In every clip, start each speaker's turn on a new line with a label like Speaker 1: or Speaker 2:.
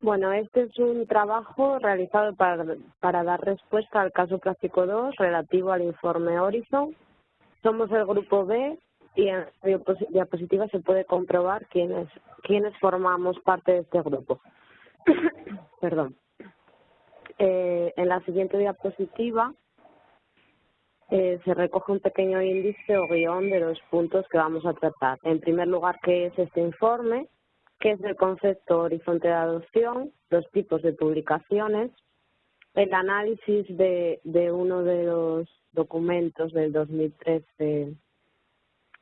Speaker 1: Bueno, este es un trabajo realizado para, para dar respuesta al caso práctico 2 relativo al informe Horizon. Somos el grupo B y en diapositiva se puede comprobar quiénes, quiénes formamos parte de este grupo. Perdón. Eh, en la siguiente diapositiva eh, se recoge un pequeño índice o guion de los puntos que vamos a tratar. En primer lugar, ¿qué es este informe? ¿Qué es el concepto horizonte de adopción? Los tipos de publicaciones. El análisis de, uno de los documentos del 2013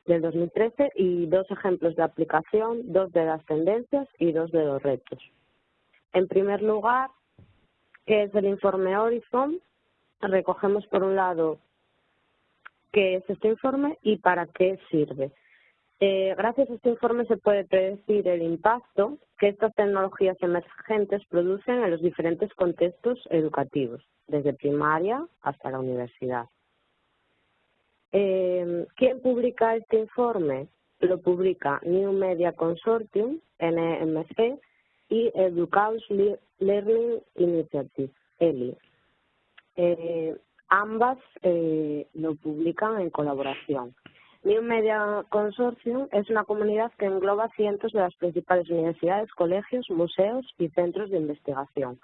Speaker 1: del 2013 y dos ejemplos de aplicación, dos de las tendencias y dos de los retos. En primer lugar, ¿qué es el informe Horizon? Recogemos por un lado qué es este informe y para qué sirve. Eh, gracias a este informe se puede predecir el impacto que estas tecnologías emergentes producen en los diferentes contextos educativos, desde primaria hasta la universidad. Eh, ¿Quién publica este informe? Lo publica New Media Consortium, NMC, y Educaus Learning Initiative, ELI. Eh, ambas eh, lo publican en colaboración. New Media Consortium es una comunidad que engloba cientos de las principales universidades, colegios, museos y centros de investigación.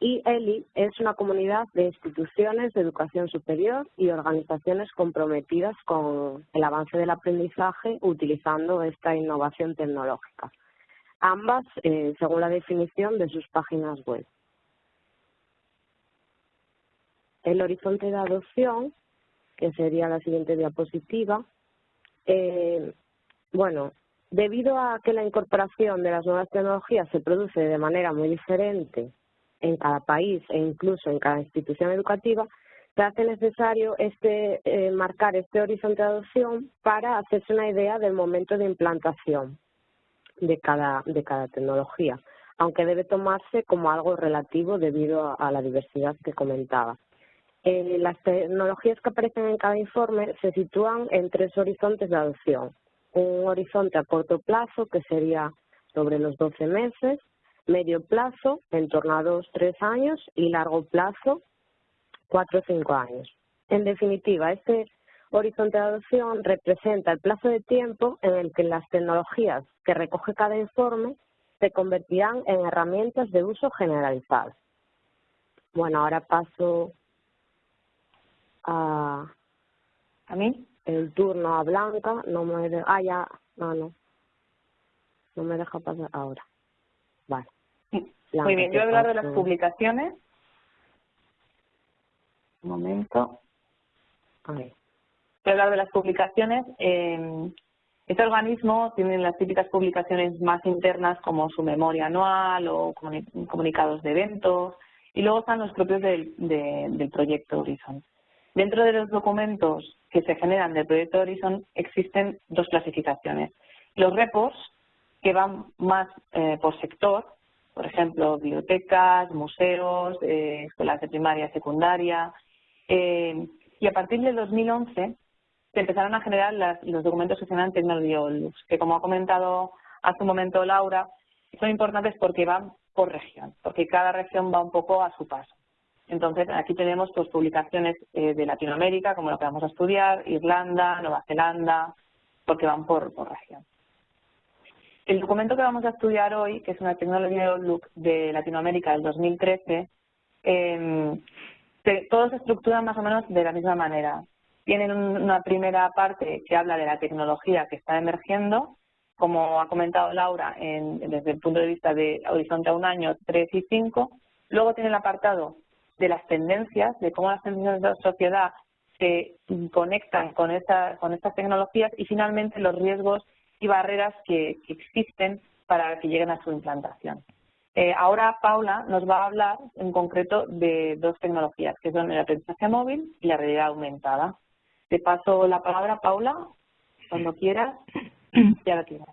Speaker 1: Y ELI es una comunidad de instituciones de educación superior y organizaciones comprometidas con el avance del aprendizaje utilizando esta innovación tecnológica. Ambas, eh, según la definición de sus páginas web. El horizonte de adopción, que sería la siguiente diapositiva, eh, bueno, debido a que la incorporación de las nuevas tecnologías se produce de manera muy diferente en cada país e incluso en cada institución educativa, se hace necesario este eh, marcar este horizonte de adopción para hacerse una idea del momento de implantación de cada, de cada tecnología, aunque debe tomarse como algo relativo debido a la diversidad que comentaba. Eh, las tecnologías que aparecen en cada informe se sitúan en tres horizontes de adopción. Un horizonte a corto plazo, que sería sobre los 12 meses, medio plazo, en torno a dos, tres años, y largo plazo, cuatro o cinco años. En definitiva, este horizonte de adopción representa el plazo de tiempo en el que las tecnologías que recoge cada informe se convertirán en herramientas de uso generalizado. Bueno, ahora paso a, a mí el turno a Blanca, no me de, ah ya, no, no, no me deja pasar ahora. Vale.
Speaker 2: Muy bien, yo voy a hablar de las publicaciones. Un momento. Voy a hablar de las publicaciones. Eh, este organismo tiene las típicas publicaciones más internas como su memoria anual o comunicados de eventos y luego están los propios del, del proyecto Horizon. Dentro de los documentos que se generan del proyecto Horizon existen dos clasificaciones. Los reports, que van más eh, por sector, por ejemplo, bibliotecas, museos, eh, escuelas de primaria y secundaria. Eh, y a partir del 2011 se empezaron a generar los documentos que se llaman Technology que como ha comentado hace un momento Laura, son importantes porque van por región, porque cada región va un poco a su paso. Entonces, aquí tenemos pues, publicaciones eh, de Latinoamérica, como lo que vamos a estudiar, Irlanda, Nueva Zelanda, porque van por, por región. El documento que vamos a estudiar hoy, que es una Technology Outlook de Latinoamérica del 2013, eh, todos se estructuran más o menos de la misma manera. Tienen una primera parte que habla de la tecnología que está emergiendo, como ha comentado Laura, desde el punto de vista de Horizonte a un año, 3 y 5. Luego tiene el apartado de las tendencias, de cómo las tendencias de la sociedad se conectan con, esta, con estas tecnologías y finalmente los riesgos y barreras que, existen para que lleguen a su implantación. Eh, ahora Paula nos va a hablar en concreto de dos tecnologías, que son el aprendizaje móvil y la realidad aumentada. Te paso la palabra, Paula, cuando quieras. Ya la tienes.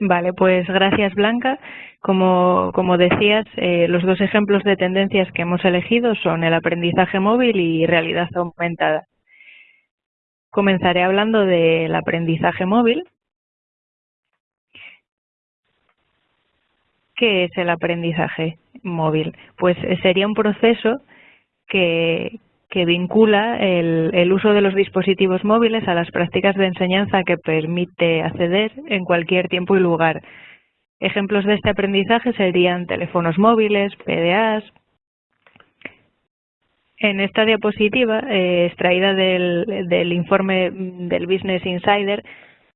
Speaker 3: Vale, pues gracias Blanca. Como, como decías, eh, los dos ejemplos de tendencias que hemos elegido son el aprendizaje móvil y realidad aumentada. Comenzaré hablando del aprendizaje móvil, ¿Qué es el aprendizaje móvil? Pues eh, sería un proceso que, que vincula el, uso de los dispositivos móviles a las prácticas de enseñanza que permite acceder en cualquier tiempo y lugar. Ejemplos de este aprendizaje serían teléfonos móviles, PDAs. En esta diapositiva, eh, extraída del, del informe del Business Insider,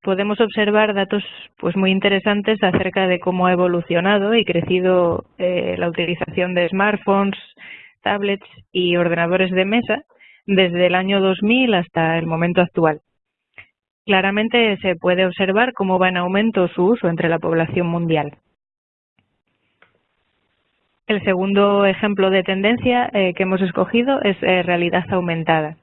Speaker 3: podemos observar datos pues muy interesantes acerca de cómo ha evolucionado y crecido eh, la utilización de smartphones, tablets y ordenadores de mesa desde el año 2000 hasta el momento actual. Claramente se puede observar cómo va en aumento su uso entre la población mundial. El segundo ejemplo de tendencia eh, que hemos escogido es eh, realidad aumentada.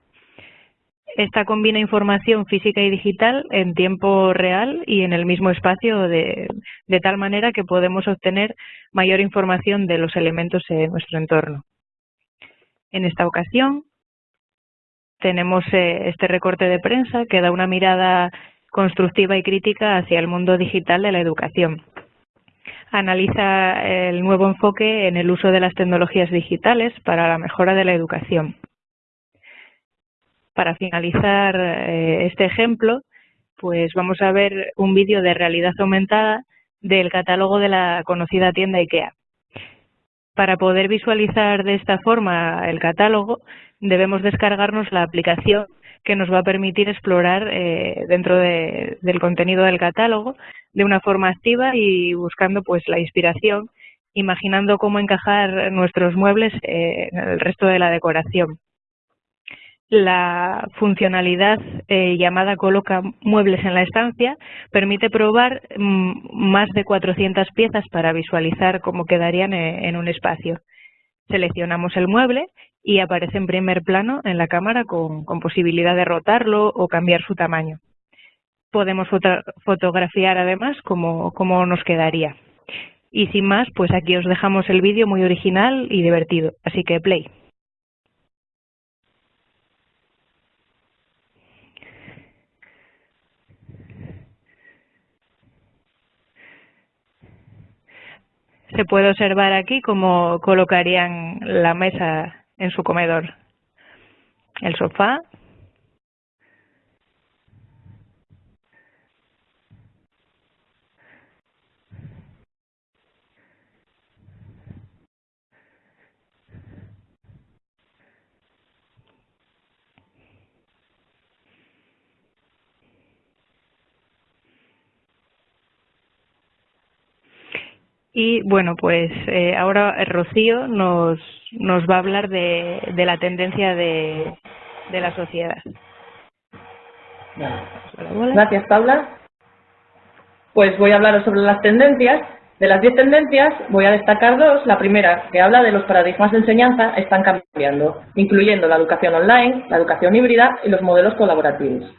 Speaker 3: Esta combina información física y digital en tiempo real y en el mismo espacio de, de, tal manera que podemos obtener mayor información de los elementos en nuestro entorno. En esta ocasión tenemos eh, este recorte de prensa que da una mirada constructiva y crítica hacia el mundo digital de la educación. Analiza el nuevo enfoque en el uso de las tecnologías digitales para la mejora de la educación para finalizar eh, este ejemplo, pues vamos a ver un vídeo de realidad aumentada del catálogo de la conocida tienda IKEA. Para poder visualizar de esta forma el catálogo, debemos descargarnos la aplicación que nos va a permitir explorar eh, dentro de, del contenido del catálogo de una forma activa y buscando pues la inspiración, imaginando cómo encajar nuestros muebles eh, en el resto de la decoración. La funcionalidad eh, llamada Coloca muebles en la estancia permite probar mm, más de 400 piezas para visualizar cómo quedarían eh, en un espacio. Seleccionamos el mueble y aparece en primer plano en la cámara con, posibilidad de rotarlo o cambiar su tamaño. Podemos foto fotografiar además cómo, cómo nos quedaría. Y sin más, pues aquí os dejamos el vídeo muy original y divertido. Así que play. Se puede observar aquí cómo colocarían la mesa en su comedor. El sofá, Y bueno, pues eh, ahora Rocío nos, nos va a hablar de, de la tendencia de, de la sociedad.
Speaker 4: Gracias, Paula. Pues voy a hablaros sobre las tendencias. De las 10 tendencias voy a destacar dos. La primera, que habla de los paradigmas de enseñanza están cambiando, incluyendo la educación online, la educación híbrida y los modelos colaborativos.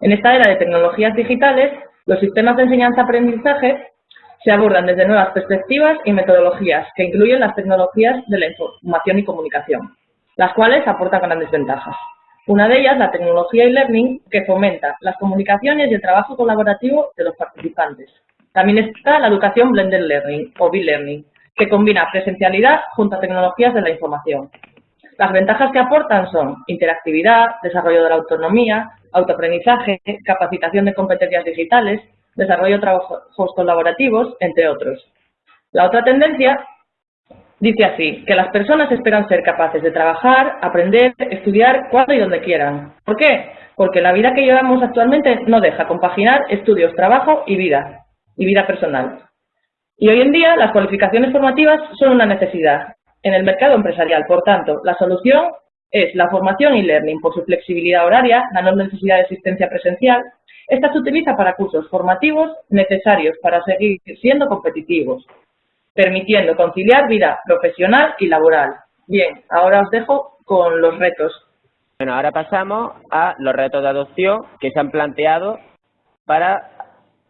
Speaker 4: En esta era de tecnologías digitales, los sistemas de enseñanza-aprendizaje se abordan desde nuevas perspectivas y metodologías que incluyen las tecnologías de la información y comunicación, las cuales aportan grandes ventajas. Una de ellas, la tecnología e-learning, que fomenta las comunicaciones y el trabajo colaborativo de los participantes. También está la educación blended learning o b-learning, que combina presencialidad junto a tecnologías de la información. Las ventajas que aportan son interactividad, desarrollo de la autonomía, autoaprendizaje, capacitación de competencias digitales, desarrollo de trabajos colaborativos, entre otros. La otra tendencia dice así, que las personas esperan ser capaces de trabajar, aprender, estudiar cuando y donde quieran. ¿Por qué? Porque la vida que llevamos actualmente no deja compaginar estudios, trabajo y vida, y vida personal. Y hoy en día las cualificaciones formativas son una necesidad en el mercado empresarial. Por tanto, la solución es la formación y learning por su flexibilidad horaria, la no necesidad de asistencia presencial, esta se utiliza para cursos formativos necesarios para seguir siendo competitivos, permitiendo conciliar vida profesional y laboral. Bien, ahora os dejo con los retos.
Speaker 5: Bueno, ahora pasamos a los retos de adopción que se han planteado para,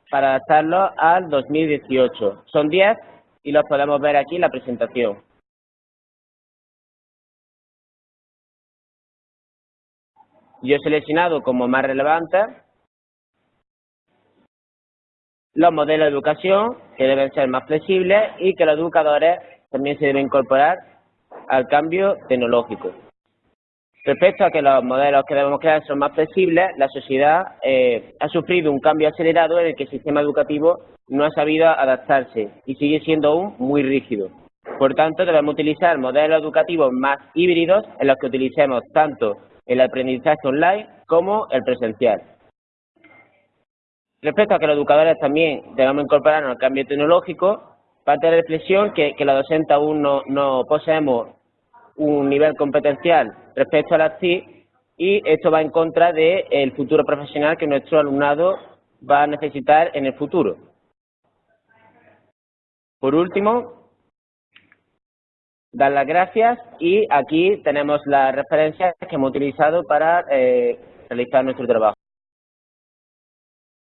Speaker 5: para adaptarlos al 2018. Son 10 y los podemos ver aquí en la presentación. Yo he seleccionado como más relevantes los modelos de educación que deben ser más flexibles y que los educadores también se deben incorporar al cambio tecnológico. Respecto a que los modelos que debemos crear son más flexibles, la sociedad eh, ha sufrido un cambio acelerado en el que el sistema educativo no ha sabido adaptarse y sigue siendo aún muy rígido. Por tanto, debemos utilizar modelos educativos más híbridos en los que utilicemos tanto el aprendizaje online como el presencial. Respecto a que los educadores también debemos incorporarnos al cambio tecnológico, parte de la reflexión que, que los docentes aún no, no poseemos un nivel competencial respecto a las TIC y esto va en contra del futuro profesional que nuestro alumnado va a necesitar en el futuro. Por último, dar las gracias y aquí tenemos las referencias que hemos utilizado para eh, realizar nuestro trabajo.